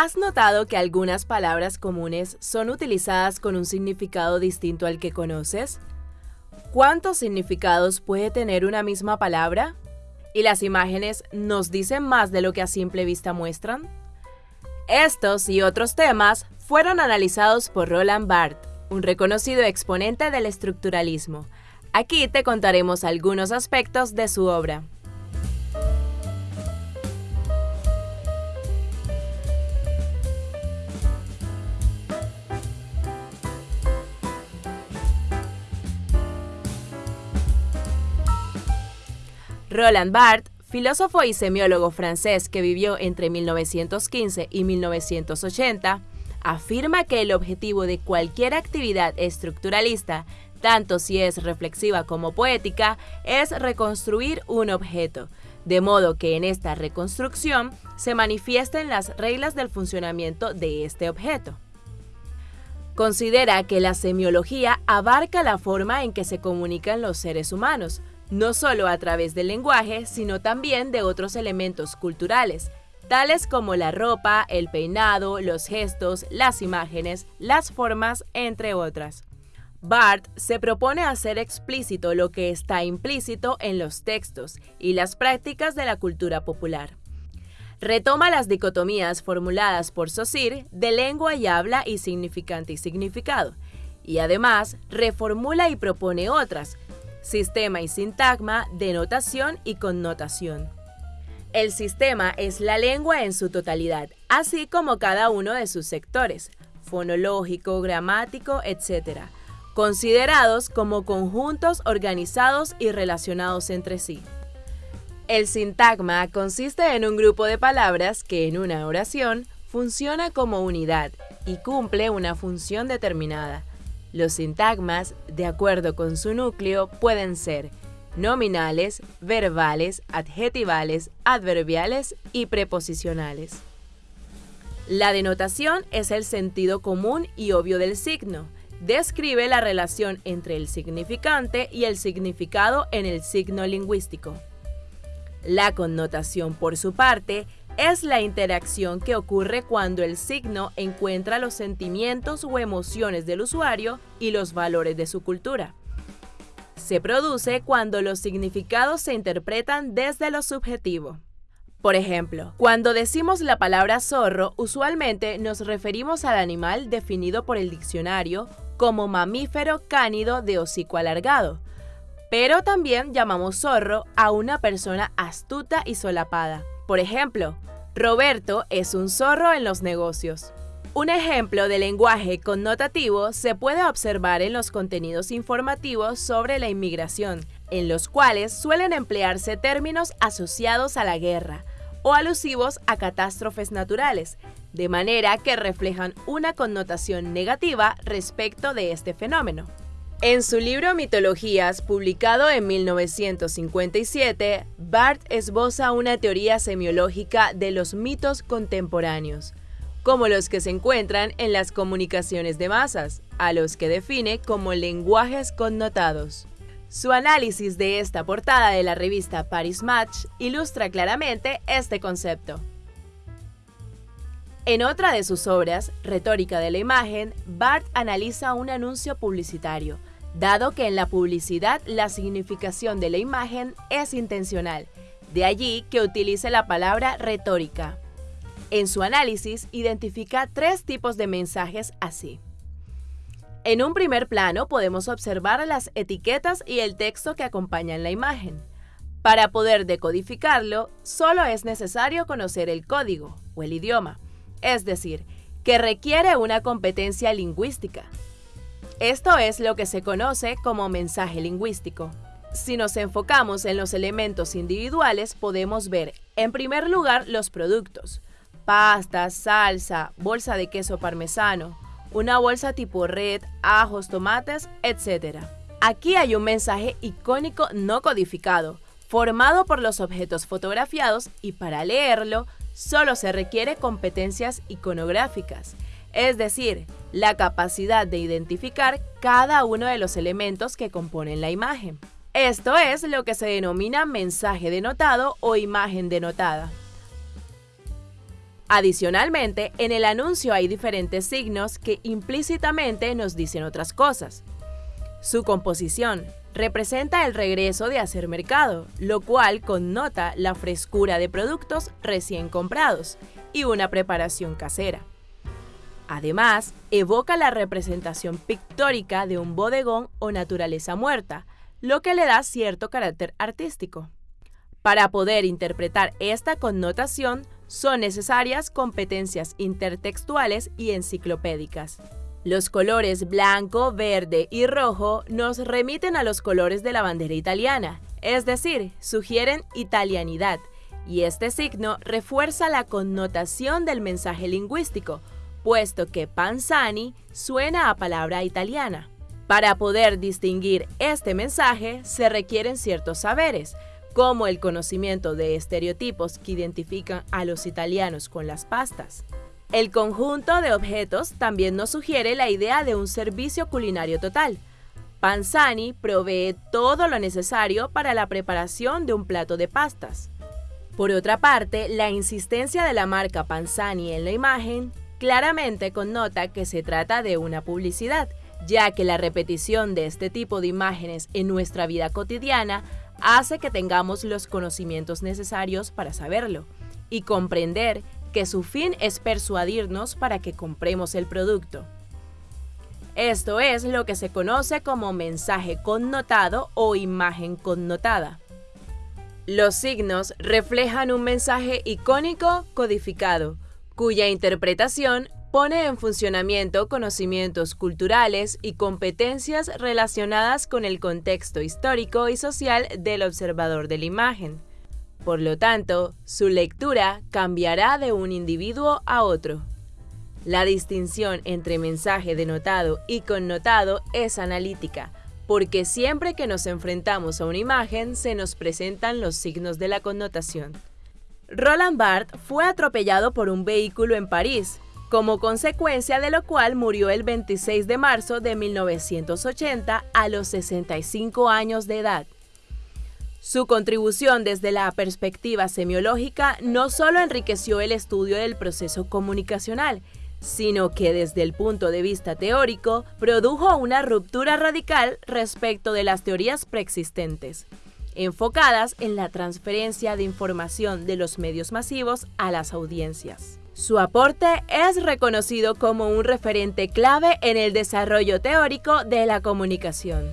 ¿Has notado que algunas palabras comunes son utilizadas con un significado distinto al que conoces? ¿Cuántos significados puede tener una misma palabra? ¿Y las imágenes nos dicen más de lo que a simple vista muestran? Estos y otros temas fueron analizados por Roland Barthes, un reconocido exponente del estructuralismo. Aquí te contaremos algunos aspectos de su obra. Roland Barthes, filósofo y semiólogo francés que vivió entre 1915 y 1980, afirma que el objetivo de cualquier actividad estructuralista, tanto si es reflexiva como poética, es reconstruir un objeto, de modo que en esta reconstrucción se manifiesten las reglas del funcionamiento de este objeto. Considera que la semiología abarca la forma en que se comunican los seres humanos, no solo a través del lenguaje, sino también de otros elementos culturales, tales como la ropa, el peinado, los gestos, las imágenes, las formas, entre otras. Barth se propone hacer explícito lo que está implícito en los textos y las prácticas de la cultura popular. Retoma las dicotomías formuladas por Saussure de lengua y habla y significante y significado, y además reformula y propone otras, sistema y sintagma, denotación y connotación. El sistema es la lengua en su totalidad, así como cada uno de sus sectores, fonológico, gramático, etc., considerados como conjuntos organizados y relacionados entre sí. El sintagma consiste en un grupo de palabras que en una oración funciona como unidad y cumple una función determinada, los sintagmas, de acuerdo con su núcleo, pueden ser nominales, verbales, adjetivales, adverbiales y preposicionales. La denotación es el sentido común y obvio del signo. Describe la relación entre el significante y el significado en el signo lingüístico. La connotación, por su parte, es la interacción que ocurre cuando el signo encuentra los sentimientos o emociones del usuario y los valores de su cultura. Se produce cuando los significados se interpretan desde lo subjetivo. Por ejemplo, cuando decimos la palabra zorro, usualmente nos referimos al animal definido por el diccionario como mamífero cánido de hocico alargado, pero también llamamos zorro a una persona astuta y solapada. Por ejemplo, Roberto es un zorro en los negocios. Un ejemplo de lenguaje connotativo se puede observar en los contenidos informativos sobre la inmigración, en los cuales suelen emplearse términos asociados a la guerra o alusivos a catástrofes naturales, de manera que reflejan una connotación negativa respecto de este fenómeno. En su libro Mitologías, publicado en 1957, Barth esboza una teoría semiológica de los mitos contemporáneos, como los que se encuentran en las comunicaciones de masas, a los que define como lenguajes connotados. Su análisis de esta portada de la revista Paris Match ilustra claramente este concepto. En otra de sus obras, Retórica de la Imagen, Barth analiza un anuncio publicitario, dado que en la publicidad la significación de la imagen es intencional, de allí que utilice la palabra retórica. En su análisis identifica tres tipos de mensajes así. En un primer plano podemos observar las etiquetas y el texto que acompañan la imagen. Para poder decodificarlo, solo es necesario conocer el código o el idioma, es decir, que requiere una competencia lingüística, esto es lo que se conoce como mensaje lingüístico. Si nos enfocamos en los elementos individuales, podemos ver, en primer lugar, los productos. Pasta, salsa, bolsa de queso parmesano, una bolsa tipo red, ajos, tomates, etc. Aquí hay un mensaje icónico no codificado, formado por los objetos fotografiados y para leerlo solo se requiere competencias iconográficas, es decir, la capacidad de identificar cada uno de los elementos que componen la imagen. Esto es lo que se denomina mensaje denotado o imagen denotada. Adicionalmente, en el anuncio hay diferentes signos que implícitamente nos dicen otras cosas. Su composición representa el regreso de hacer mercado, lo cual connota la frescura de productos recién comprados y una preparación casera. Además, evoca la representación pictórica de un bodegón o naturaleza muerta, lo que le da cierto carácter artístico. Para poder interpretar esta connotación, son necesarias competencias intertextuales y enciclopédicas. Los colores blanco, verde y rojo nos remiten a los colores de la bandera italiana, es decir, sugieren italianidad, y este signo refuerza la connotación del mensaje lingüístico, puesto que Panzani suena a palabra italiana. Para poder distinguir este mensaje se requieren ciertos saberes, como el conocimiento de estereotipos que identifican a los italianos con las pastas. El conjunto de objetos también nos sugiere la idea de un servicio culinario total. Panzani provee todo lo necesario para la preparación de un plato de pastas. Por otra parte, la insistencia de la marca Panzani en la imagen claramente connota que se trata de una publicidad, ya que la repetición de este tipo de imágenes en nuestra vida cotidiana hace que tengamos los conocimientos necesarios para saberlo y comprender que su fin es persuadirnos para que compremos el producto. Esto es lo que se conoce como mensaje connotado o imagen connotada. Los signos reflejan un mensaje icónico codificado, cuya interpretación pone en funcionamiento conocimientos culturales y competencias relacionadas con el contexto histórico y social del observador de la imagen. Por lo tanto, su lectura cambiará de un individuo a otro. La distinción entre mensaje denotado y connotado es analítica, porque siempre que nos enfrentamos a una imagen se nos presentan los signos de la connotación. Roland Barthes fue atropellado por un vehículo en París, como consecuencia de lo cual murió el 26 de marzo de 1980 a los 65 años de edad. Su contribución desde la perspectiva semiológica no solo enriqueció el estudio del proceso comunicacional, sino que desde el punto de vista teórico produjo una ruptura radical respecto de las teorías preexistentes enfocadas en la transferencia de información de los medios masivos a las audiencias. Su aporte es reconocido como un referente clave en el desarrollo teórico de la comunicación.